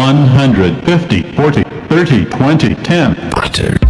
150, 40, 30, 20, 10. Butter.